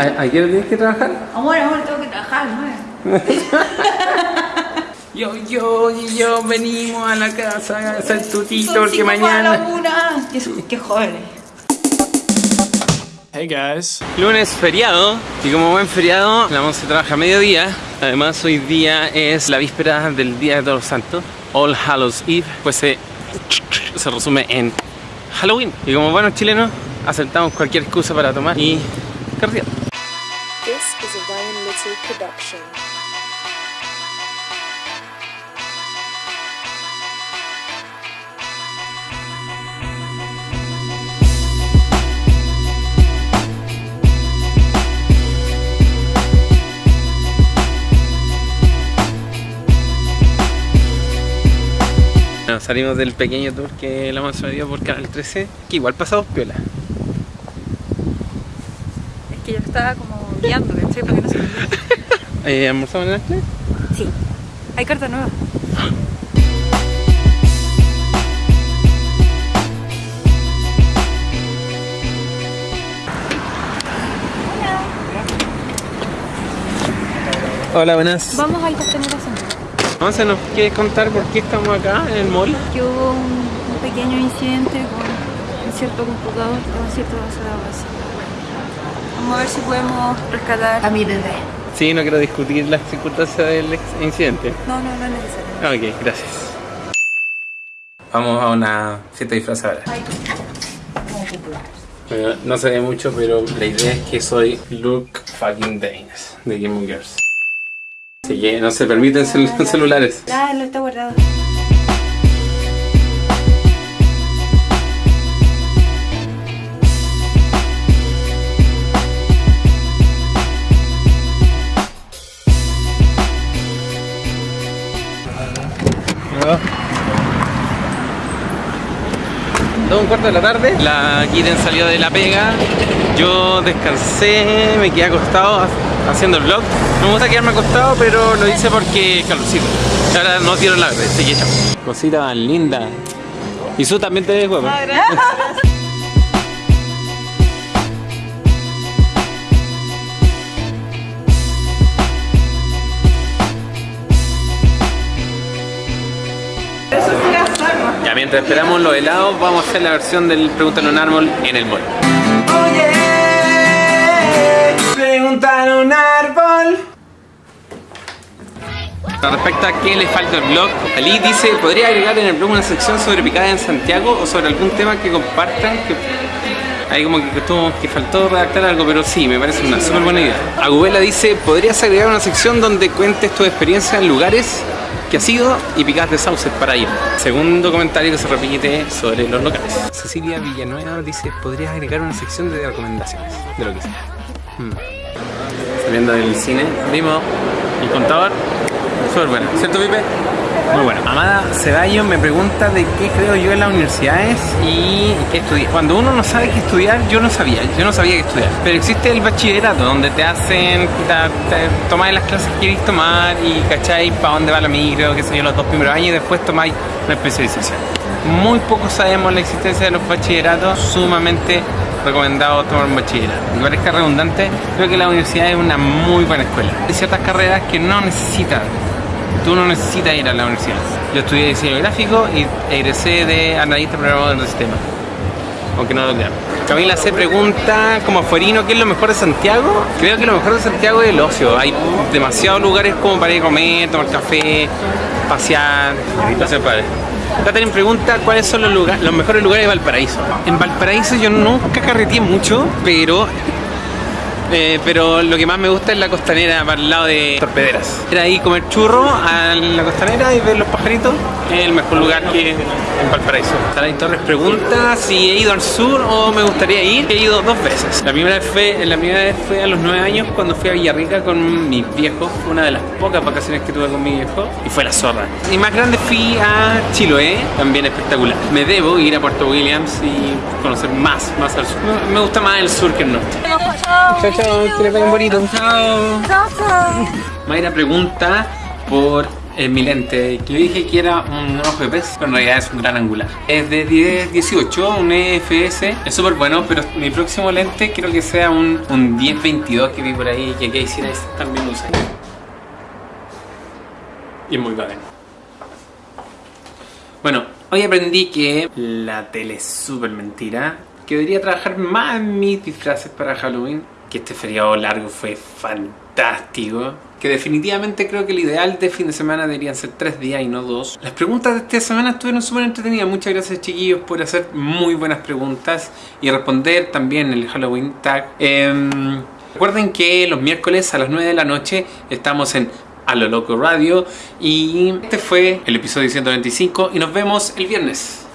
¿A- ¿Ayer tienes que trabajar? Amor, amor, tengo que trabajar, ¿no? Yo, yo y yo venimos a la casa a hacer tutito Son porque cinco para la mañana... una. Qué, qué. Hey guys. Lunes feriado y como buen feriado la once trabaja a mediodía. Además hoy día es la víspera del Día de Todos los Santos, All Hallows Eve, pues se, se resume en Halloween. Y como buenos chilenos aceptamos cualquier excusa para tomar y carretear. Is a Ryan Little production. Bueno, salimos del pequeño tour que la hemos dio por Canal 13, que igual pasamos piola. Es que yo estaba como guiando, ¿cachai? Porque no se ¿Almorzamos en el Nestlé? Sí. Hay carta nueva. Hola, buenas. Vamos al Costanera. Entonces, ¿nos quieres contar por qué estamos acá en el mall? Que hubo un, un pequeño incidente con un cierto computador o un cierto datos. Vamos a ver si podemos rescatar a mi bebé. Sí, no quiero discutir las circunstancias del incidente. No, no, no es necesario. Ok, gracias. Vamos a una fiesta disfrazada. Bueno, no se ve mucho, pero la idea es que soy Luke fucking Danes de Game of Girls. Así que no se permiten cel- celulares. Ah, lo está guardado. Dos un cuarto de la tarde, la Kitten salió de la pega, yo descansé, me quedé acostado ha- haciendo el vlog. No me gusta quedarme acostado, pero lo hice porque calorcito. Y Ahora no tiro la verde, así que chao. Cosita linda. Y tú también te ves guapa. Ya mientras esperamos los helados, vamos a hacer la versión del Pregúntale a un árbol en el mall. Oye, un árbol. Respecto a qué le falta al blog, Ali dice, ¿podría agregar en el blog una sección sobre picadas en Santiago o sobre algún tema que compartan? Que Ahí como que, estuvo- que faltó redactar algo, pero sí, me parece una súper buena idea. Agubela dice, ¿podrías agregar una sección donde cuentes tu experiencia en lugares que has ido y picadas de sauces para ir? Segundo comentario que se repite sobre los locales. Cecilia Villanueva dice, ¿podrías agregar una sección de recomendaciones? De lo que sea. Hmm. Saliendo del cine, vimos el contador. Súper bueno, ¿cierto Pipe? Muy bueno. Amada Ceballos me pregunta de qué creo yo en las universidades y qué estudiar. Cuando uno no sabe qué estudiar, yo no sabía, yo no sabía qué estudiar. Pero existe el bachillerato, donde te hacen, tomáis las clases que queréis tomar y cacháis para dónde va la micro, qué sé yo, los dos primeros años y después tomáis una especialización. Muy poco sabemos la existencia de los bachilleratos, sumamente recomendado tomar un bachillerato. Y parezca redundante, creo que la universidad es una muy buena escuela. Hay ciertas carreras que no necesitan Tú no necesitas ir a la universidad. Yo estudié diseño gráfico y egresé de analista programador del sistema. Aunque no lo crean. Camila se pregunta, como afuerino, ¿qué es lo mejor de Santiago? Creo que lo mejor de Santiago es el ocio. Hay demasiados lugares como para ir a comer, tomar café, pasear. Pasear. Catherine pregunta cuáles son los, lugares, los mejores lugares de Valparaíso. En Valparaíso yo nunca carreteé mucho, pero eh, pero lo que más me gusta es la costanera para el lado de Torpederas. Ir ahí comer churro a la costanera y ver los pajaritos es el mejor lugar que en Valparaíso. Saray Torres pregunta si he ido al sur o me gustaría ir. He ido dos veces. La primera vez fue, la primera vez fue a los nueve años cuando fui a Villarrica con mis viejos. Fue una de las pocas vacaciones que tuve con mi viejo y fue la zorra. Y más grande fui a Chiloé, también espectacular. Me debo ir a Puerto Williams y conocer más, más al sur. Me gusta más el sur que el norte. Chao, chao, que les vaya bonito. Chao. Mayra pregunta por es mi lente. Yo dije que era un ojo de pez, pero en realidad es un gran angular. Es de 10-18, un EFS. Es súper bueno, pero mi próximo lente quiero que sea un, un 10-22 que vi por ahí, que Casey Neistat también usa. Y es muy bacán. Bueno, hoy aprendí que la tele es súper mentira. Que debería trabajar más en mis disfraces para Halloween. Que este feriado largo fue fantástico. Que definitivamente creo que el ideal de fin de semana deberían ser tres días y no dos. Las preguntas de esta semana estuvieron súper entretenidas. Muchas gracias chiquillos por hacer muy buenas preguntas y responder también el Halloween tag. Em, recuerden que los miércoles a las 9 de la noche estamos en a lo loco radio y este fue el episodio 125 y nos vemos el viernes